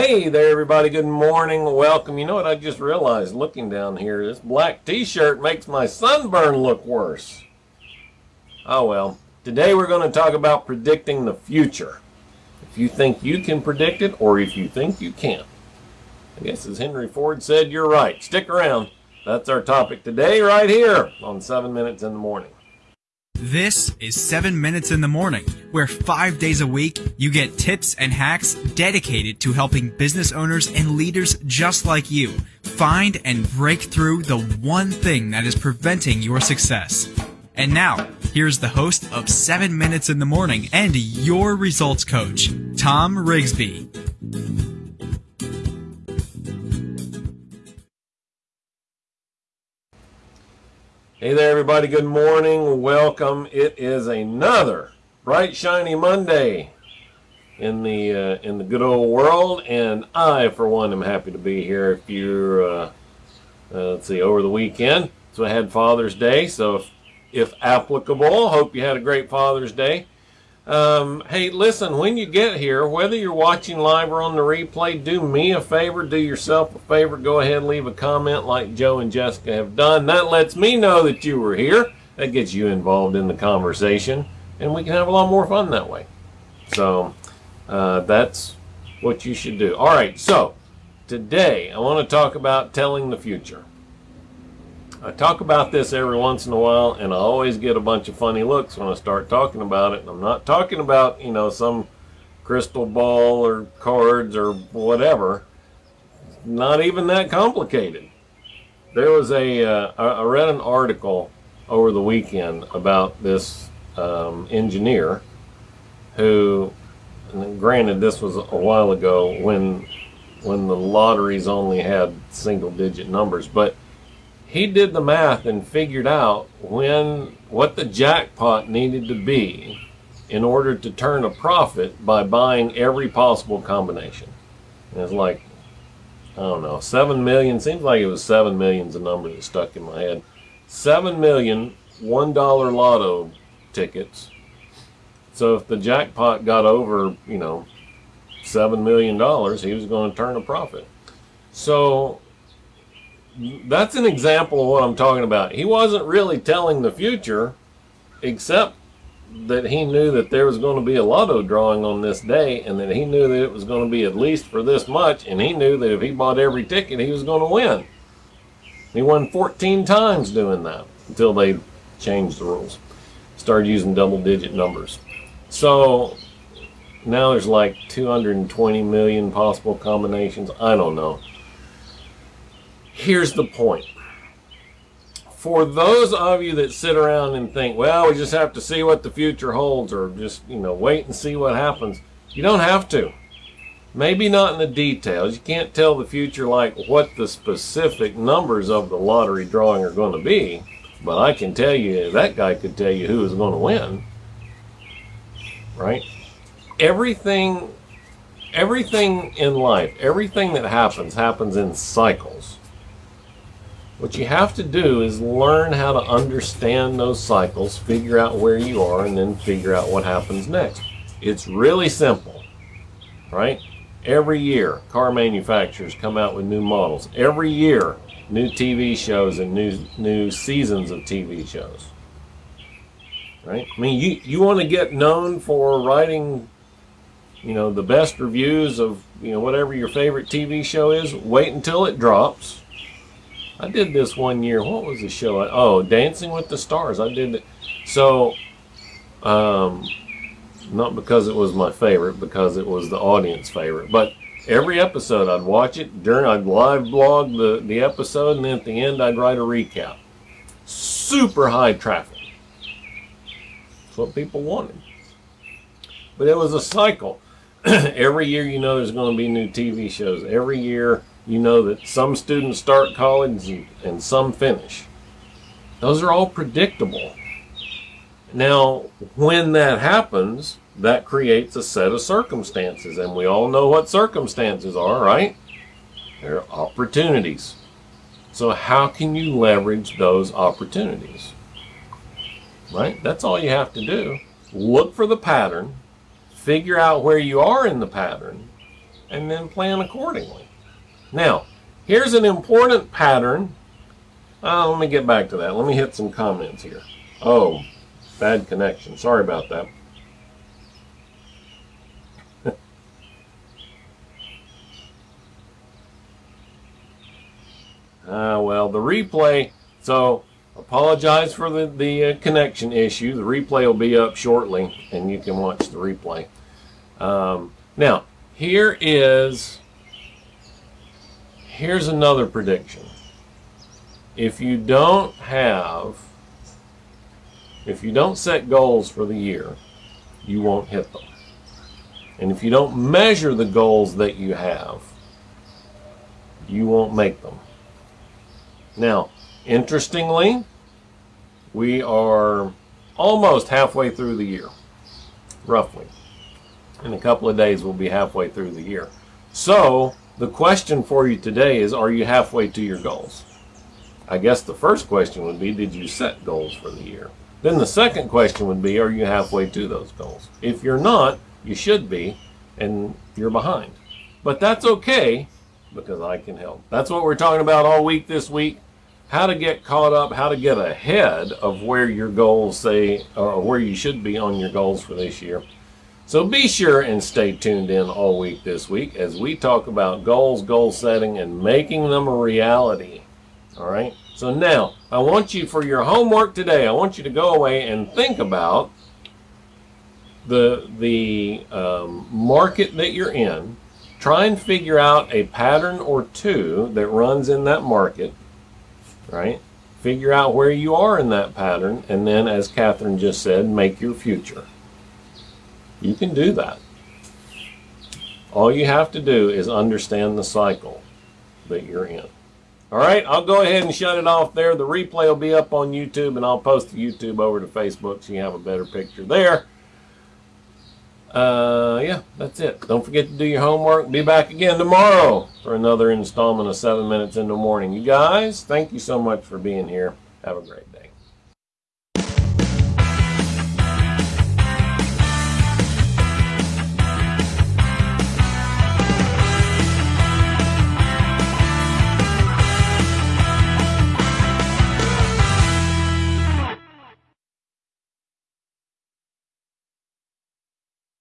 Hey there, everybody. Good morning. Welcome. You know what I just realized looking down here? This black t-shirt makes my sunburn look worse. Oh well. Today we're going to talk about predicting the future. If you think you can predict it or if you think you can't. I guess as Henry Ford said, you're right. Stick around. That's our topic today right here on 7 Minutes in the Morning. This is 7 Minutes in the Morning, where five days a week you get tips and hacks dedicated to helping business owners and leaders just like you find and break through the one thing that is preventing your success. And now, here's the host of 7 Minutes in the Morning and your results coach, Tom Rigsby. Hey there, everybody. Good morning. Welcome. It is another bright, shiny Monday in the uh, in the good old world, and I, for one, am happy to be here. If you're, uh, uh, let's see, over the weekend, so I had Father's Day. So, if, if applicable, hope you had a great Father's Day. Um, hey, listen, when you get here, whether you're watching live or on the replay, do me a favor, do yourself a favor, go ahead and leave a comment like Joe and Jessica have done. That lets me know that you were here. That gets you involved in the conversation, and we can have a lot more fun that way. So, uh, that's what you should do. All right, so today I want to talk about telling the future. I talk about this every once in a while, and I always get a bunch of funny looks when I start talking about it. I'm not talking about, you know, some crystal ball or cards or whatever. Not even that complicated. There was a. Uh, I read an article over the weekend about this um, engineer who, granted, this was a while ago when when the lotteries only had single digit numbers, but he did the math and figured out when what the jackpot needed to be in order to turn a profit by buying every possible combination. And it's like, I don't know, seven million seems like it was seven million's a number that stuck in my head. Seven million one dollar lotto tickets. So if the jackpot got over, you know, seven million dollars, he was going to turn a profit. So that's an example of what I'm talking about. He wasn't really telling the future, except that he knew that there was going to be a lotto drawing on this day, and that he knew that it was going to be at least for this much, and he knew that if he bought every ticket, he was going to win. He won 14 times doing that until they changed the rules, started using double-digit numbers. So now there's like 220 million possible combinations. I don't know here's the point. For those of you that sit around and think, well, we just have to see what the future holds or just, you know, wait and see what happens, you don't have to. Maybe not in the details. You can't tell the future like what the specific numbers of the lottery drawing are going to be. But I can tell you, that guy could tell you who is going to win. Right? Everything, everything in life, everything that happens, happens in cycles. What you have to do is learn how to understand those cycles, figure out where you are, and then figure out what happens next. It's really simple, right? Every year, car manufacturers come out with new models. Every year, new TV shows and new new seasons of TV shows. Right? I mean, you you want to get known for writing, you know, the best reviews of you know whatever your favorite TV show is. Wait until it drops I did this one year. What was the show? Oh, Dancing with the Stars. I did it. So, um, not because it was my favorite, because it was the audience favorite. But every episode, I'd watch it during. I'd live blog the the episode, and then at the end, I'd write a recap. Super high traffic. That's what people wanted. But it was a cycle. every year, you know, there's going to be new TV shows. Every year you know that some students start college and, and some finish. Those are all predictable. Now, when that happens, that creates a set of circumstances, and we all know what circumstances are, right? They're opportunities. So, how can you leverage those opportunities? Right? That's all you have to do. Look for the pattern, figure out where you are in the pattern, and then plan accordingly. Now, here's an important pattern. Uh, let me get back to that. Let me hit some comments here. Oh, bad connection. Sorry about that. Ah, well, the replay. So, apologize for the, the uh, connection issue. The replay will be up shortly, and you can watch the replay. Um, now, here is here's another prediction. If you don't have, if you don't set goals for the year, you won't hit them. And if you don't measure the goals that you have, you won't make them. Now, interestingly, we are almost halfway through the year, roughly. In a couple of days, we'll be halfway through the year. So, the question for you today is Are you halfway to your goals? I guess the first question would be Did you set goals for the year? Then the second question would be Are you halfway to those goals? If you're not, you should be, and you're behind. But that's okay because I can help. That's what we're talking about all week this week how to get caught up, how to get ahead of where your goals say, or where you should be on your goals for this year. So be sure and stay tuned in all week this week as we talk about goals, goal setting, and making them a reality. All right. So now I want you for your homework today. I want you to go away and think about the the um, market that you're in. Try and figure out a pattern or two that runs in that market right? Figure out where you are in that pattern, and then, as Catherine just said, make your future. You can do that. All you have to do is understand the cycle that you're in. All right, I'll go ahead and shut it off there. The replay will be up on YouTube, and I'll post the YouTube over to Facebook so you have a better picture there. Uh, yeah, that's it. Don't forget to do your homework. Be back again tomorrow for another installment of 7 Minutes in the Morning. You guys, thank you so much for being here. Have a great day.